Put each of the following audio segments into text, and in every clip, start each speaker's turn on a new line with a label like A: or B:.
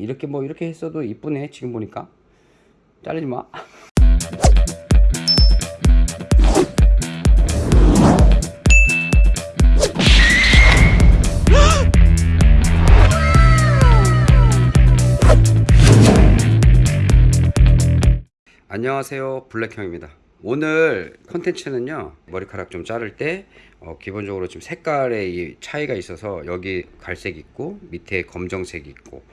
A: 이렇게 뭐 이렇게 했어도 이쁘네 지금 보니까. 자르지 마. 안녕하세요 블랙형입니다. 오늘 컨텐츠는요 머리카락 좀 자를 때 어, 기본적으로 지금 색깔의 이 차이가 있어서 여기 갈색 있고 밑에 검정색 있고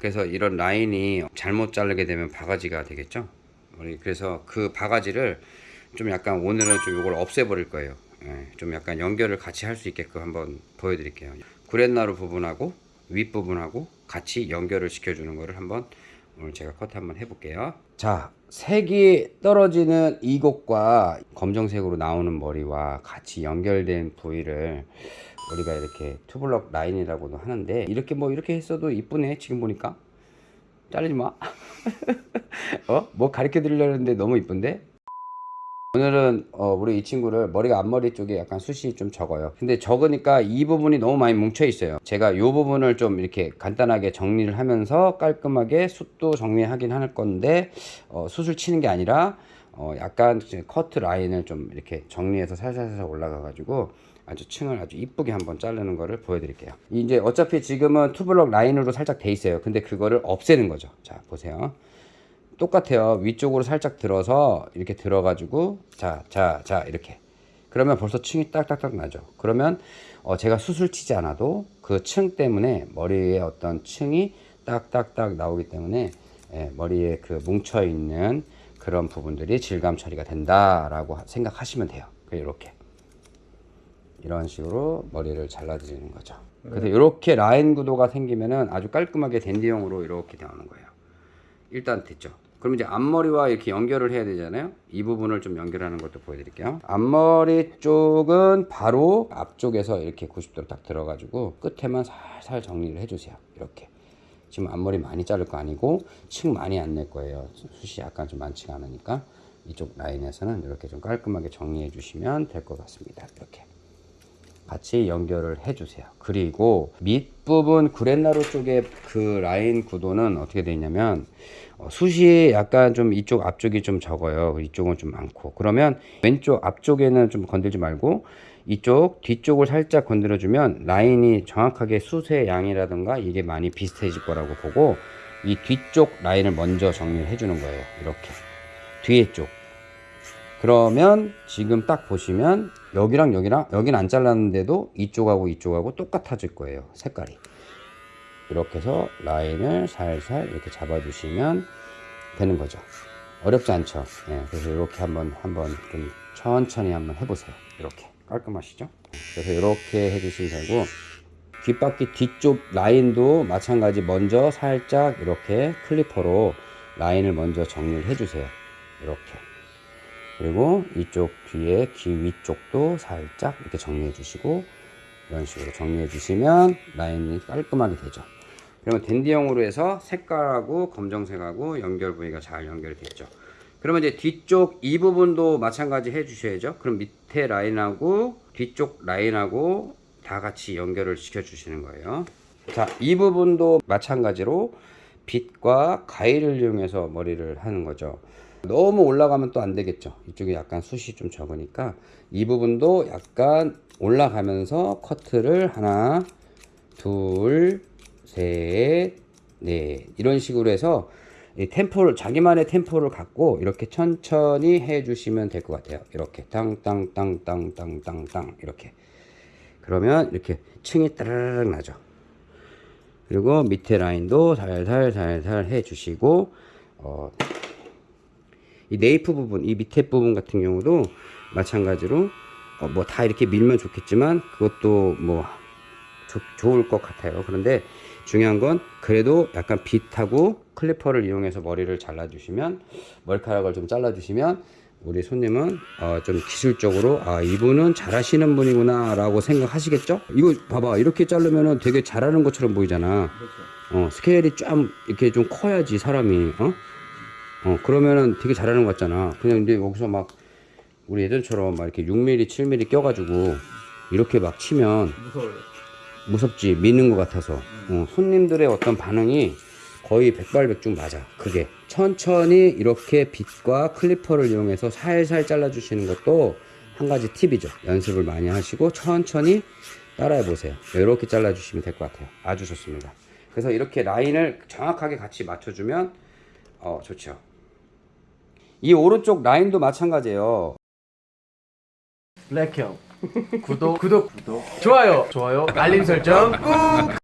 A: 그래서 이런 라인이 잘못 자르게 되면 바가지가 되겠죠? 우리 그래서 그 바가지를 좀 약간 오늘은 좀 이걸 없애버릴 거예요. 예, 좀 약간 연결을 같이 할 수 있게끔 한번 보여드릴게요. 구렛나루 부분하고 윗부분하고 같이 연결을 시켜주는 거를 한번 오늘 제가 컷 한번 해볼게요. 자 색이 떨어지는 이곳과 검정색으로 나오는 머리와 같이 연결된 부위를 우리가 이렇게 투블럭 라인이라고도 하는데 이렇게 뭐 이렇게 했어도 이쁘네 지금 보니까. 자르지 마. 어? 뭐 가르쳐 드리려는데 너무 이쁜데? 오늘은 어, 우리 이 친구를 머리가 앞머리 쪽에 약간 숱이 좀 적어요. 근데 적으니까 이 부분이 너무 많이 뭉쳐 있어요. 제가 이 부분을 좀 이렇게 간단하게 정리를 하면서 깔끔하게 숱도 정리하긴 할 건데 어, 숱을 치는 게 아니라 어, 약간 커트 라인을 좀 이렇게 정리해서 살살살 올라가 가지고 아주 층을 아주 이쁘게 한번 자르는 거를 보여드릴게요. 이제 어차피 지금은 투블럭 라인으로 살짝 돼 있어요. 근데 그거를 없애는 거죠. 자 보세요. 똑같아요. 위쪽으로 살짝 들어서 이렇게 들어 가지고 자, 자, 자 이렇게. 그러면 벌써 층이 딱딱딱 나죠. 그러면 어, 제가 수술 치지 않아도 그 층 때문에 머리에 어떤 층이 딱딱딱 나오기 때문에 예, 머리에 그 뭉쳐 있는 그런 부분들이 질감 처리가 된다라고 생각하시면 돼요. 이렇게 이런 식으로 머리를 잘라드리는 거죠. 그래서 이렇게 라인 구도가 생기면은 아주 깔끔하게 댄디형으로 이렇게 나오는 거예요. 일단 됐죠. 그럼 이제 앞머리와 이렇게 연결을 해야 되잖아요. 이 부분을 좀 연결하는 것도 보여드릴게요. 앞머리 쪽은 바로 앞쪽에서 이렇게 90도로 딱 들어가지고 끝에만 살살 정리를 해주세요. 이렇게. 지금 앞머리 많이 자를 거 아니고 층 많이 안 낼 거예요. 숱이 약간 좀 많지가 않으니까 이쪽 라인에서는 이렇게 좀 깔끔하게 정리해 주시면 될 것 같습니다. 이렇게. 같이 연결을 해 주세요. 그리고 밑부분 구렛나루 쪽에 그 라인 구도는 어떻게 되어 있냐면 어, 숱이 약간 좀 이쪽 앞쪽이 좀 적어요. 이쪽은 좀 많고 그러면 왼쪽 앞쪽에는 좀 건들지 말고 이쪽 뒤쪽을 살짝 건드려 주면 라인이 정확하게 숱의 양이라든가 이게 많이 비슷해질 거라고 보고 이 뒤쪽 라인을 먼저 정리를 해주는 거예요. 이렇게. 뒤에 쪽. 그러면 지금 딱 보시면 여기랑 여기랑 여긴 안 잘랐는데도 이쪽하고 이쪽하고 똑같아질 거예요. 색깔이. 이렇게 해서 라인을 살살 이렇게 잡아 주시면 되는 거죠. 어렵지 않죠? 예, 그래서 이렇게 한번 한번 좀 천천히 한번 해보세요. 이렇게 깔끔하시죠? 그래서 이렇게 해주시면 되고 뒷바퀴 뒤쪽 라인도 마찬가지 먼저 살짝 이렇게 클리퍼로 라인을 먼저 정리를 해주세요. 이렇게. 그리고 이쪽 뒤에 귀 위쪽도 살짝 이렇게 정리해 주시고 이런 식으로 정리해 주시면 라인이 깔끔하게 되죠. 그러면 댄디형으로 해서 색깔하고 검정색하고 연결 부위가 잘 연결이 됐죠 그러면 이제 뒤쪽 이 부분도 마찬가지 해 주셔야죠. 그럼 밑에 라인하고 뒤쪽 라인하고 다 같이 연결을 시켜 주시는 거예요. 자이 부분도 마찬가지로 빗과 가위를 이용해서 머리를 하는 거죠. 너무 올라가면 또 안 되겠죠. 이쪽에 약간 숱이 좀 적으니까 이 부분도 약간 올라가면서 커트를 하나 둘셋넷 이런 식으로 해서 이 템포를 자기만의 템포를 갖고 이렇게 천천히 해 주시면 될 것 같아요. 이렇게 땅땅땅땅땅땅땅 이렇게. 그러면 이렇게 층이 따르르 나죠. 그리고 밑에 라인도 살살 살살 해 주시고 어, 이 네이프 부분, 이 밑에 부분 같은 경우도 마찬가지로 어, 뭐다 이렇게 밀면 좋겠지만 그것도 뭐 조, 좋을 것 같아요. 그런데 중요한 건 그래도 약간 빗하고 클리퍼를 이용해서 머리를 잘라주시면 머리카락을 좀 잘라주시면 우리 손님은 어, 좀 기술적으로 아 이분은 잘하시는 분이구나 라고 생각하시겠죠? 이거 봐봐 이렇게 자르면 되게 잘하는 것처럼 보이잖아. 어, 스케일이 좀 이렇게 좀 커야지 사람이 어? 어 그러면은 되게 잘하는 것 같잖아 그냥 근데 여기서 막 우리 예전처럼 막 이렇게 6mm 7mm 껴가지고 이렇게 막 치면
B: 무서워요.
A: 무섭지 미는 것 같아서 어, 손님들의 어떤 반응이 거의 백발백중 맞아. 그게 천천히 이렇게 빗과 클리퍼를 이용해서 살살 잘라 주시는 것도 한 가지 팁이죠. 연습을 많이 하시고 천천히 따라해 보세요. 이렇게 잘라 주시면 될 것 같아요. 아주 좋습니다. 그래서 이렇게 라인을 정확하게 같이 맞춰주면 어 좋죠. 이 오른쪽 라인도 마찬가지예요.
B: 블랙형 구독 구독 구독 좋아요 좋아요 알림 설정 꾹